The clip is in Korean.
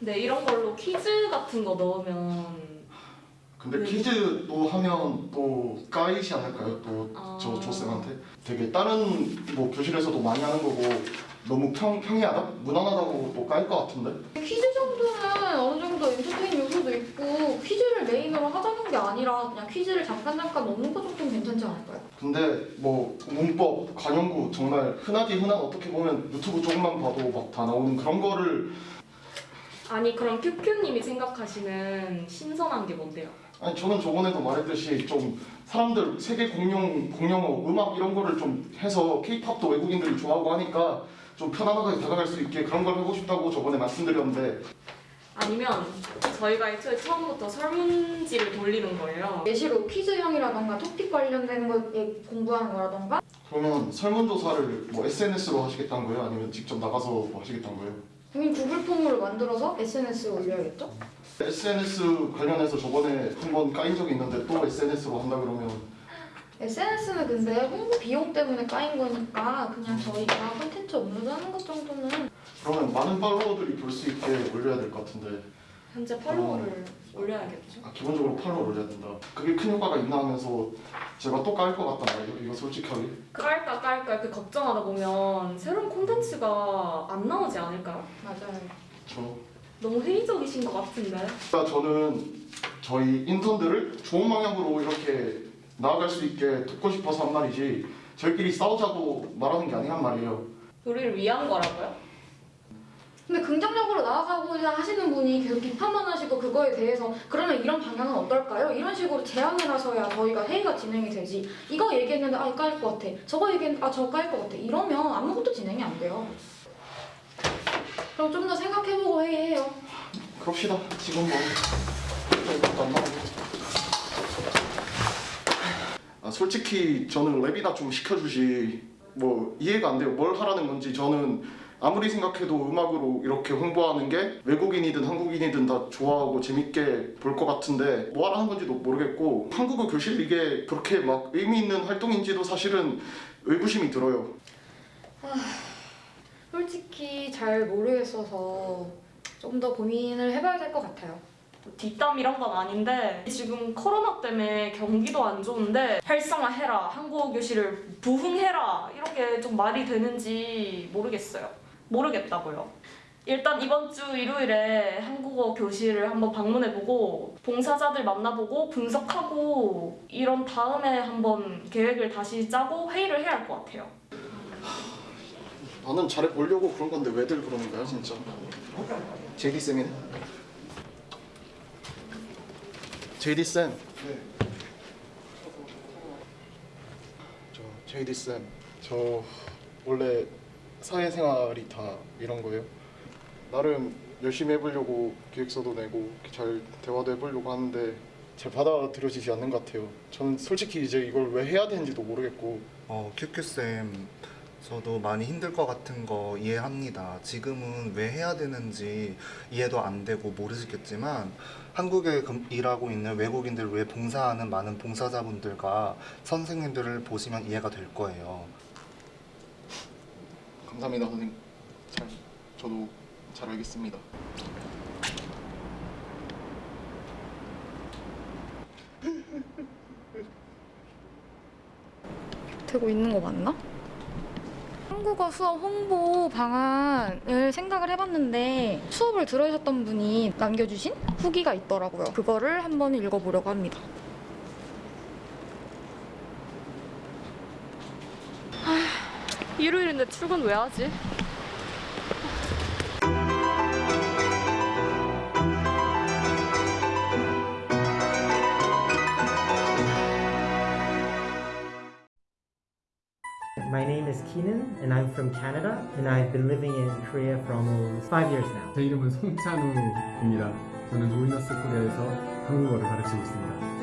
근데 이런 걸로 퀴즈 같은 거 넣으면 근데 네. 퀴즈도 하면 또 까이지 않을까요? 또저 아. 조쌤한테 되게 다른 뭐 교실에서도 많이 하는 거고 너무 평, 평이하다? 무난하다고 또 까일 것 같은데? 퀴즈 정도는 어느 정도 엔터테인 요소도 있고 퀴즈를 메인으로 하자는 게 아니라 그냥 퀴즈를 잠깐 잠깐 넣는 거 정도는 괜찮지 않을까요? 근데 뭐 문법, 관용구 정말 흔하디 흔한 어떻게 보면 유튜브 조금만 봐도 막 다 나오는 그런 거를 아니 그럼 큐큐님이 생각하시는 신선한 게 뭔데요? 아니 저는 저번에도 말했듯이 좀 사람들 세계 공용 공용어 음악 이런 거를 좀 해서 케이팝도 외국인들이 좋아하고 하니까 좀 편안하게 다가갈 수 있게 그런 걸 하고 싶다고 저번에 말씀드렸는데 아니면 저희가 애초에 처음부터 설문지를 돌리는 거예요. 예시로 퀴즈형이라던가 토픽 관련된 거에 공부하는 거라던가 그러면 설문조사를 뭐 SNS로 하시겠다는 거예요? 아니면 직접 나가서 뭐 하시겠다는 거예요? 그럼 구글 폼으로 만들어서 SNS에 올려야겠죠? SNS 관련해서 저번에 한 번 까인 적이 있는데 또 SNS로 한다 그러면 SNS는 근데 홍보 비용 때문에 까인 거니까 그냥 저희가 콘텐츠 업로드하는 것 정도는 그러면 많은 팔로워들이 볼 수 있게 올려야 될 것 같은데 현재 팔로워를 올려야겠죠. 아, 기본적으로 팔로워 올려야 된다. 그게 큰 효과가 있나 하면서 제가 또 깔 것 같단 말이에요. 이거 솔직하게. 깔까 깔까 이렇게 걱정하다 보면 새로운 콘텐츠 가 안 나오지 않을까요? 맞아요. 저 너무 회의적이신 것 같은데. 그러니까 저는 저희 인턴들을 좋은 방향으로 이렇게 나아갈 수 있게 돕고 싶어서 한 말이지 저희끼리 싸우자고 말하는 게 아니란 말이에요. 우리를 위한 거라고요? 근데 긍정적으로 나아가고자 하시는 분이 계속 비판만 하시고 그거에 대해서 그러면 이런 방향은 어떨까요? 이런 식으로 제안을 하셔야 저희가 회의가 진행이 되지. 이거 얘기했는데 아 이거 깔것 같아. 저거 얘기했는데 아 저거 깔것 같아. 이러면 아무것도 진행이 안 돼요. 그럼 좀 더 생각해보고 회의해요. 그럽시다. 지금 뭐. 아 솔직히 저는 랩이나 좀 시켜주시 뭐 이해가 안 돼요. 뭘 하라는 건지 저는 아무리 생각해도 음악으로 이렇게 홍보하는 게 외국인이든 한국인이든 다 좋아하고 재밌게 볼 것 같은데 뭐 하라는 건지도 모르겠고 한국어 교실 이게 그렇게 막 의미 있는 활동인지도 사실은 의구심이 들어요. 솔직히 잘 모르겠어서 좀 더 고민을 해봐야 될 것 같아요. 뭐 뒷담 이런 건 아닌데 지금 코로나 때문에 경기도 안 좋은데 활성화해라 한국어 교실을 부흥해라 이렇게 좀 말이 되는지 모르겠어요 모르겠다고요. 일단 이번 주 일요일에 한국어 교실을 한번 방문해보고 봉사자들 만나보고 분석하고 이런 다음에 한번 계획을 다시 짜고 회의를 해야 할 것 같아요. 나는 잘해보려고 그런 건데 왜들 그러는 거야 진짜? JD 쌤이네. JD 쌤. 저 JD 쌤저 원래 사회생활이 다 이런 거예요 나름 열심히 해보려고 계획서도 내고 잘 대화도 해보려고 하는데 잘 받아들여지지 않는 것 같아요 저는 솔직히 이제 이걸 왜 해야 되는지도 모르겠고 어, 큐큐쌤, 저도 많이 힘들 것 같은 거 이해합니다. 지금은 왜 해야 되는지 이해도 안 되고 모르시겠지만 한국에 금- 일하고 있는 외국인들 위해 봉사하는 많은 봉사자분들과 선생님들을 보시면 이해가 될 거예요. 감사합니다 선생님 잘 저도 잘 알겠습니다 되고 있는 거 맞나? 한국어 수업 홍보 방안을 생각을 해봤는데 수업을 들으셨던 분이 남겨주신 후기가 있더라고요. 그거를 한번 읽어보려고 합니다. 일요일인데 출근 왜 하지? My name is Keenan and I'm from Canada and I've been living in Korea for almost five years now. 제 이름은 송찬우입니다. 저는 조이너스 코리아에서 한국어를 가르치고 있습니다.